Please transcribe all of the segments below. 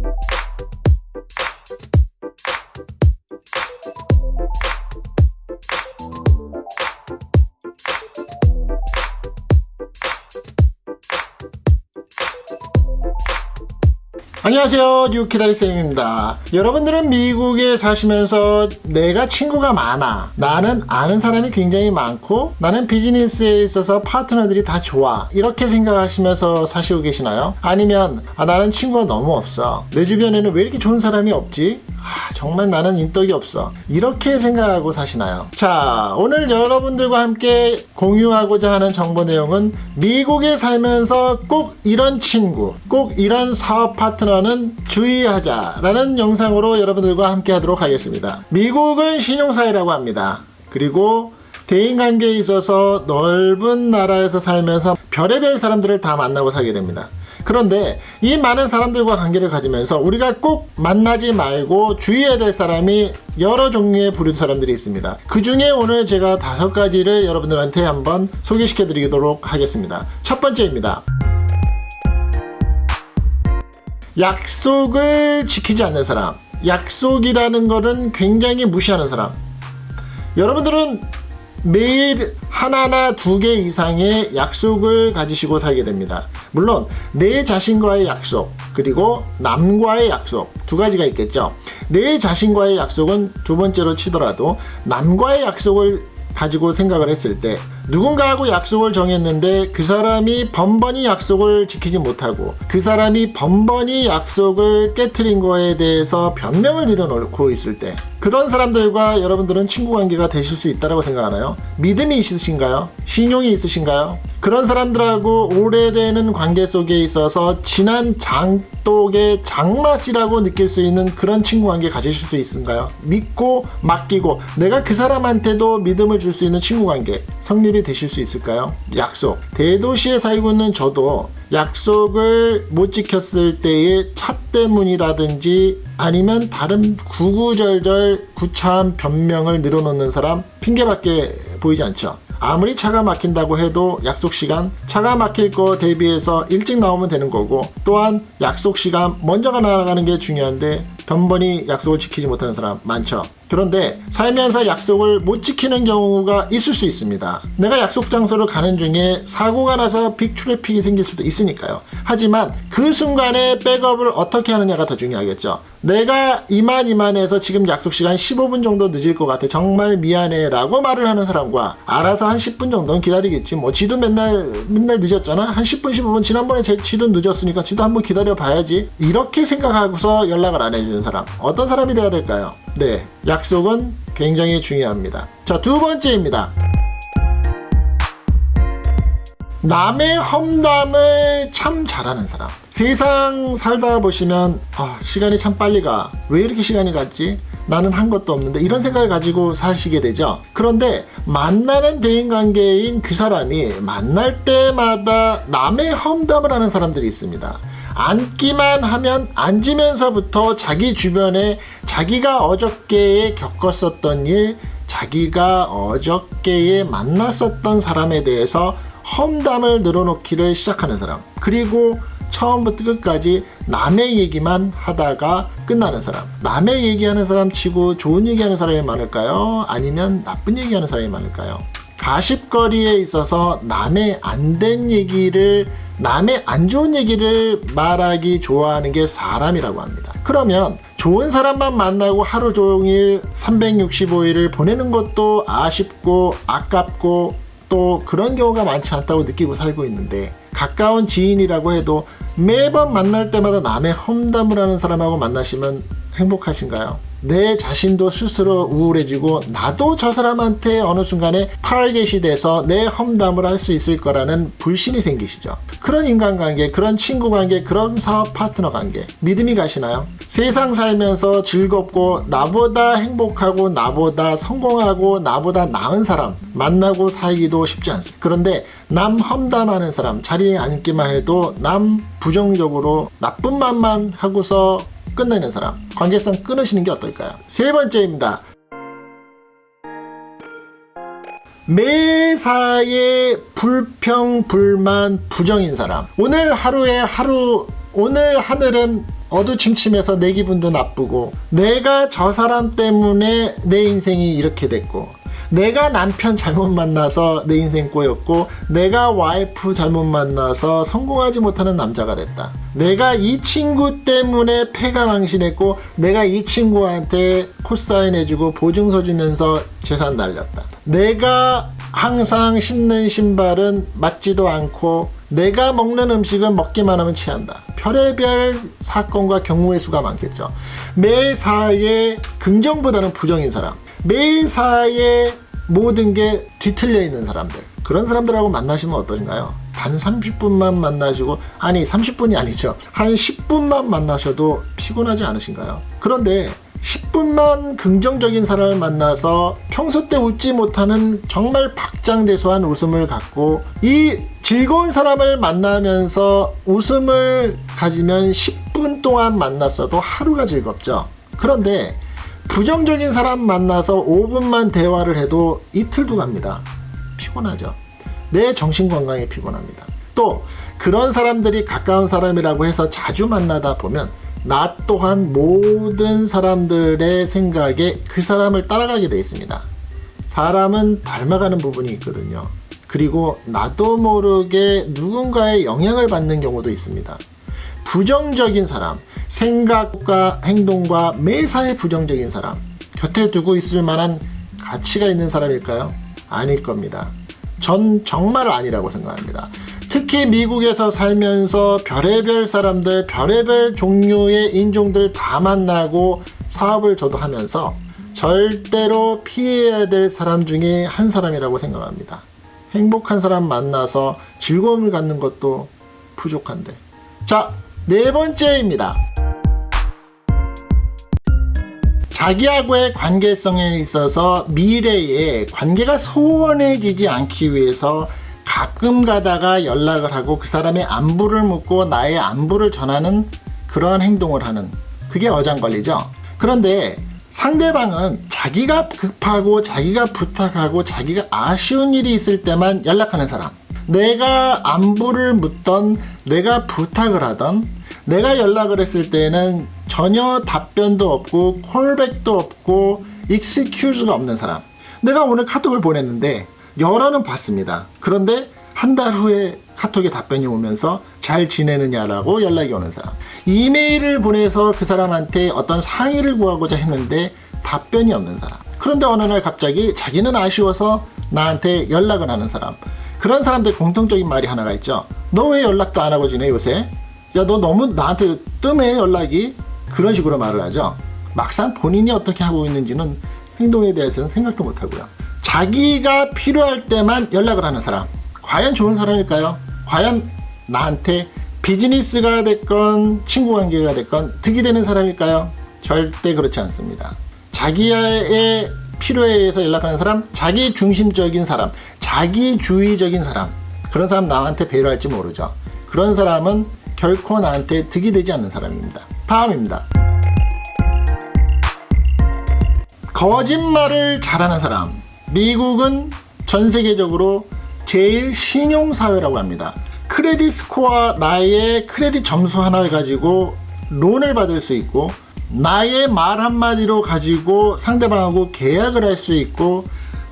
you 안녕하세요. 뉴키다리쌤입니다. 여러분들은 미국에 사시면서 내가 친구가 많아. 나는 아는 사람이 굉장히 많고 나는 비즈니스에 있어서 파트너들이 다 좋아. 이렇게 생각하시면서 사시고 계시나요? 아니면 아, 나는 친구가 너무 없어. 내 주변에는 왜 이렇게 좋은 사람이 없지? 아, 정말 나는 인덕이 없어. 이렇게 생각하고 사시나요? 자 오늘 여러분들과 함께 공유하고자 하는 정보 내용은 미국에 살면서 꼭 이런 친구 꼭 이런 사업 파트너는 주의하자 라는 영상으로 여러분들과 함께 하도록 하겠습니다. 미국은 신용사회라고 합니다. 그리고 대인관계에 있어서 넓은 나라에서 살면서 별의별 사람들을 다 만나고 살게 됩니다 그런데 이 많은 사람들과 관계를 가지면서 우리가 꼭 만나지 말고 주의해야 될 사람이 여러 종류의 부류 사람들이 있습니다. 그 중에 오늘 제가 다섯 가지를 여러분들한테 한번 소개시켜 드리도록 하겠습니다. 첫 번째입니다. 약속을 지키지 않는 사람. 약속이라는 것은 굉장히 무시하는 사람. 여러분들은 매일 하나나 두 개 이상의 약속을 가지시고 살게 됩니다. 물론 내 자신과의 약속 그리고 남과의 약속 두 가지가 있겠죠. 내 자신과의 약속은 두 번째로 치더라도 남과의 약속을 가지고 생각을 했을 때 누군가하고 약속을 정했는데 그 사람이 번번이 약속을 지키지 못하고 그 사람이 번번이 약속을 깨뜨린 거에 대해서 변명을 내려놓고 있을 때 그런 사람들과 여러분들은 친구 관계가 되실 수 있다고 생각하나요? 믿음이 있으신가요? 신용이 있으신가요? 그런 사람들하고 오래되는 관계 속에 있어서 진한 장독의 장맛이라고 느낄 수 있는 그런 친구 관계 가지실 수 있을까요? 믿고 맡기고 내가 그 사람한테도 믿음을 줄 수 있는 친구 관계 성립이 되실 수 있을까요? 약속 대도시에 살고 있는 저도 약속을 못 지켰을 때의 차 때문이라든지 아니면 다른 구구절절 구차한 변명을 늘어놓는 사람 핑계밖에 보이지 않죠. 아무리 차가 막힌다고 해도 약속 시간 차가 막힐 거 대비해서 일찍 나오면 되는 거고 또한 약속 시간 먼저가 나가는 게 중요한데 번번이 약속을 지키지 못하는 사람 많죠. 그런데 살면서 약속을 못 지키는 경우가 있을 수 있습니다. 내가 약속 장소를 가는 중에 사고가 나서 빅 트래픽이 생길 수도 있으니까요. 하지만 그 순간에 백업을 어떻게 하느냐가 더 중요하겠죠. 내가 이만 이만해서 지금 약속 시간 15분 정도 늦을 것 같아. 정말 미안해 라고 말을 하는 사람과 알아서 한 10분 정도는 기다리겠지. 뭐 지도 맨날 맨날 늦었잖아. 한 10분 15분 지난번에 제 지도 늦었으니까 지도 한번 기다려 봐야지. 이렇게 생각하고서 연락을 안 해 주는 사람. 어떤 사람이 돼야 될까요? 네 약속은 굉장히 중요합니다. 자 두 번째입니다. 남의 험담을 참 잘하는 사람. 세상 살다 보시면 아 시간이 참 빨리 가왜 이렇게 시간이 갔지? 나는 한 것도 없는데 이런 생각을 가지고 사시게 되죠. 그런데 만나는 대인관계인 그 사람이 만날 때마다 남의 험담을 하는 사람들이 있습니다 앉기만 하면 앉으면서부터 자기 주변에 자기가 어저께에 겪었었던 일 자기가 어저께에 만났었던 사람에 대해서 험담을 늘어놓기를 시작하는 사람 그리고 처음부터 끝까지 남의 얘기만 하다가 끝나는 사람 남의 얘기하는 사람 치고 좋은 얘기하는 사람이 많을까요? 아니면 나쁜 얘기하는 사람이 많을까요? 가십거리에 있어서 남의 안 된 얘기를 남의 안 좋은 얘기를 말하기 좋아하는 게 사람이라고 합니다 그러면 좋은 사람만 만나고 하루 종일 365일을 보내는 것도 아쉽고 아깝고 또 그런 경우가 많지 않다고 느끼고 살고 있는데 가까운 지인이라고 해도 매번 만날 때마다 남의 험담을 하는 사람하고 만나시면 행복하신가요? 내 자신도 스스로 우울해지고 나도 저 사람한테 어느 순간에 타겟이 돼서 내 험담을 할 수 있을 거라는 불신이 생기시죠. 그런 인간관계, 그런 친구관계, 그런 사업 파트너 관계 믿음이 가시나요? 세상 살면서 즐겁고 나보다 행복하고 나보다 성공하고 나보다 나은 사람 만나고 살기도 쉽지 않습니다. 그런데 남 험담하는 사람 자리에 앉기만 해도 남 부정적으로 나쁜 말만 하고서 끝내는 사람 관계성 끊으시는 게 어떨까요? 세 번째입니다. 매사에 불평, 불만, 부정인 사람 오늘 하루에 하루 오늘 하늘은 어두침침해서 내 기분도 나쁘고 내가 저 사람 때문에 내 인생이 이렇게 됐고 내가 남편 잘못 만나서 내 인생 꼬였고 내가 와이프 잘못 만나서 성공하지 못하는 남자가 됐다. 내가 이 친구 때문에 패가 망신했고 내가 이 친구한테 코사인 해주고 보증서 주면서 재산 날렸다. 내가 항상 신는 신발은 맞지도 않고 내가 먹는 음식은 먹기만 하면 취한다. 별의별 사건과 경우의 수가 많겠죠. 매사에 긍정보다는 부정인 사람. 매사에 모든 게 뒤틀려 있는 사람들. 그런 사람들하고 만나시면 어떠신가요? 단 30분만 만나시고, 아니, 30분이 아니죠. 한 10분만 만나셔도 피곤하지 않으신가요? 그런데 10분만 긍정적인 사람을 만나서 평소 때 웃지 못하는 정말 박장대소한 웃음을 갖고 이 즐거운 사람을 만나면서 웃음을 가지면 10분 동안 만났어도 하루가 즐겁죠. 그런데 부정적인 사람 만나서 5분만 대화를 해도 이틀도 갑니다. 피곤하죠. 내 정신 건강에 피곤합니다. 또 그런 사람들이 가까운 사람이라고 해서 자주 만나다 보면 나 또한 모든 사람들의 생각에 그 사람을 따라가게 되어 있습니다. 사람은 닮아가는 부분이 있거든요. 그리고 나도 모르게 누군가의 영향을 받는 경우도 있습니다. 부정적인 사람, 생각과 행동과 매사에 부정적인 사람, 곁에 두고 있을 만한 가치가 있는 사람일까요? 아닐 겁니다. 전 정말 아니라고 생각합니다. 특히 미국에서 살면서 별의별 사람들, 별의별 종류의 인종들 다 만나고 사업을 저도 하면서 절대로 피해야 될 사람 중에 한 사람이라고 생각합니다. 행복한 사람 만나서 즐거움을 갖는 것도 부족한데. 자, 네 번째입니다. 자기하고의 관계성에 있어서 미래에 관계가 소원해지지 않기 위해서 가끔 가다가 연락을 하고 그 사람의 안부를 묻고 나의 안부를 전하는 그러한 행동을 하는 그게 어장관리죠. 그런데 상대방은 자기가 급하고 자기가 부탁하고 자기가 아쉬운 일이 있을 때만 연락하는 사람. 내가 안부를 묻던 내가 부탁을 하던 내가 연락을 했을 때는 전혀 답변도 없고 콜백도 없고 익스큐즈가 없는 사람. 내가 오늘 카톡을 보냈는데 열어는 봤습니다. 그런데 한 달 후에 카톡에 답변이 오면서 잘 지내느냐라고 연락이 오는 사람. 이메일을 보내서 그 사람한테 어떤 상의를 구하고자 했는데 답변이 없는 사람. 그런데 어느 날 갑자기 자기는 아쉬워서 나한테 연락을 하는 사람. 그런 사람들 공통적인 말이 하나가 있죠. 너 왜 연락도 안 하고 지내 요새? 야 너 너무 나한테 뜸해 연락이? 그런 식으로 말을 하죠. 막상 본인이 어떻게 하고 있는지는 행동에 대해서는 생각도 못 하고요. 자기가 필요할 때만 연락을 하는 사람. 과연 좋은 사람일까요? 과연 나한테 비즈니스가 됐건 친구 관계가 됐건 득이 되는 사람일까요? 절대 그렇지 않습니다. 자기의 필요에 의해서 연락하는 사람, 자기 중심적인 사람, 자기주의적인 사람, 그런 사람 나한테 배려할지 모르죠. 그런 사람은 결코 나한테 득이 되지 않는 사람입니다. 다음입니다. 거짓말을 잘하는 사람. 미국은 전 세계적으로 제일 신용사회라고 합니다. 크레딧 스코어 나의 크레딧 점수 하나를 가지고 론을 받을 수 있고 나의 말 한마디로 가지고 상대방하고 계약을 할 수 있고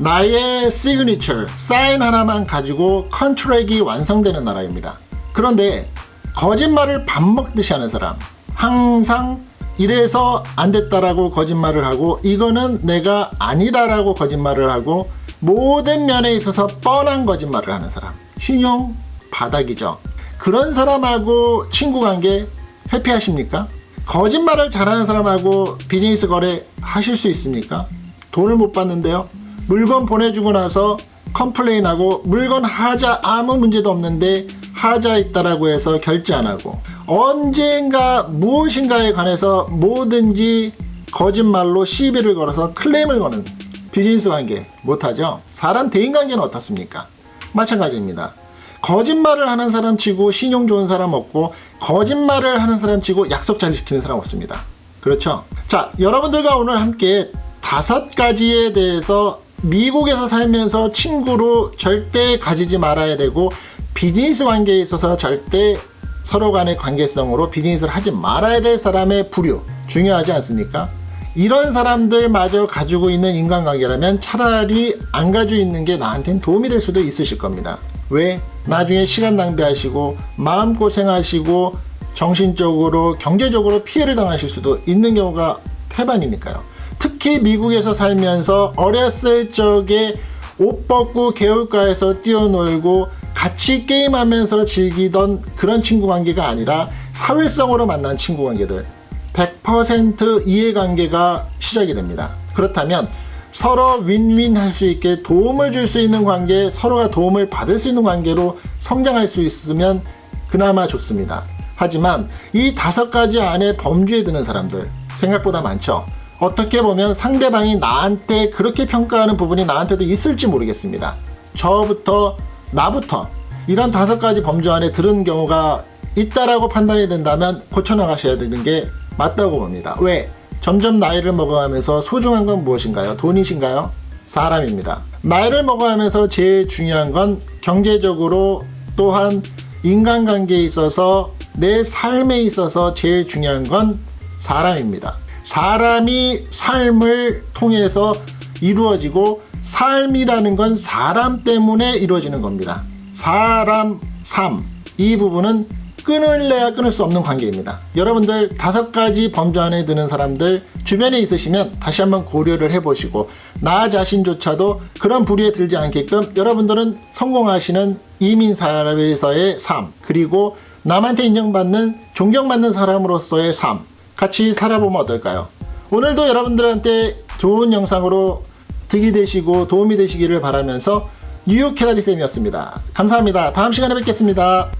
나의 시그니처 사인 하나만 가지고 contract이 완성되는 나라입니다. 그런데 거짓말을 밥 먹듯이 하는 사람 항상 이래서 안 됐다라고 거짓말을 하고 이거는 내가 아니다라고 거짓말을 하고 모든 면에 있어서 뻔한 거짓말을 하는 사람 신용 바닥이죠 그런 사람하고 친구 관계 회피하십니까? 거짓말을 잘하는 사람하고 비즈니스 거래 하실 수 있습니까? 돈을 못 받는데요 물건 보내주고 나서 complain하고 물건 하자 아무 문제도 없는데 하자 있다라고 해서 결제 안 하고 언젠가 무엇인가에 관해서 뭐든지 거짓말로 시비를 걸어서 클레임을 거는 비즈니스 관계 못하죠? 사람 대인 관계는 어떻습니까? 마찬가지입니다. 거짓말을 하는 사람 치고 신용 좋은 사람 없고 거짓말을 하는 사람 치고 약속 잘 지키는 사람 없습니다. 그렇죠? 자 여러분들과 오늘 함께 다섯 가지에 대해서 미국에서 살면서 친구로 절대 가지지 말아야 되고 비즈니스 관계에 있어서 절대 서로 간의 관계성으로 비즈니스를 하지 말아야 될 사람의 부류 중요하지 않습니까? 이런 사람들마저 가지고 있는 인간관계라면 차라리 안 가지고 있는 게 나한테는 도움이 될 수도 있으실 겁니다. 왜? 나중에 시간 낭비하시고 마음고생하시고 정신적으로 경제적으로 피해를 당하실 수도 있는 경우가 태반이니까요. 특히 미국에서 살면서 어렸을 적에 옷 벗고 개울가에서 뛰어놀고 같이 게임하면서 즐기던 그런 친구 관계가 아니라 사회성으로 만난 친구 관계들 100% 이해관계가 시작이 됩니다. 그렇다면 서로 윈윈 할 수 있게 도움을 줄 수 있는 관계, 서로가 도움을 받을 수 있는 관계로 성장할 수 있으면 그나마 좋습니다. 하지만 이 다섯 가지 안에 범주에 드는 사람들 생각보다 많죠. 어떻게 보면 상대방이 나한테 그렇게 평가하는 부분이 나한테도 있을지 모르겠습니다. 저부터 나부터 이런 다섯 가지 범주 안에 들은 경우가 있다라고 판단이 된다면 고쳐나가셔야 되는 게 맞다고 봅니다. 왜? 점점 나이를 먹어가면서 소중한 건 무엇인가요? 돈이신가요? 사람입니다. 나이를 먹어가면서 제일 중요한 건 경제적으로 또한 인간관계에 있어서 내 삶에 있어서 제일 중요한 건 사람입니다. 사람이 삶을 통해서 이루어지고 삶이라는 건 사람 때문에 이루어지는 겁니다. 사람, 삶. 이 부분은 끊을래야 끊을 수 없는 관계입니다. 여러분들 다섯 가지 범주 안에 드는 사람들 주변에 있으시면 다시 한번 고려를 해보시고 나 자신조차도 그런 부류에 들지 않게끔 여러분들은 성공하시는 이민 사회에서의 삶 그리고 남한테 인정받는 존경받는 사람으로서의 삶 같이 살아보면 어떨까요? 오늘도 여러분들한테 좋은 영상으로 득이 되시고 도움이 되시기를 바라면서 뉴욕 캐나리 쌤이었습니다. 감사합니다. 다음 시간에 뵙겠습니다.